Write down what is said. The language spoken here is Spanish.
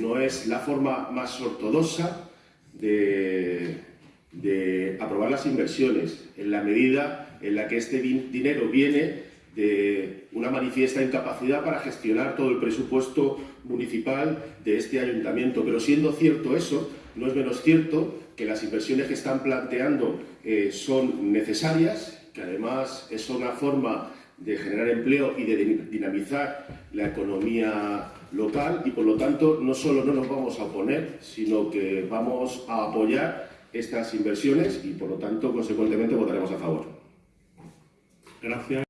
no es la forma más ortodoxa de, de aprobar las inversiones, en la medida en la que este dinero viene de una manifiesta incapacidad para gestionar todo el presupuesto municipal de este ayuntamiento. Pero siendo cierto eso, no es menos cierto que las inversiones que están planteando eh, son necesarias, que además es una forma de generar empleo y de dinamizar la economía local y por lo tanto no solo no nos vamos a oponer, sino que vamos a apoyar estas inversiones y por lo tanto consecuentemente votaremos a favor. Gracias.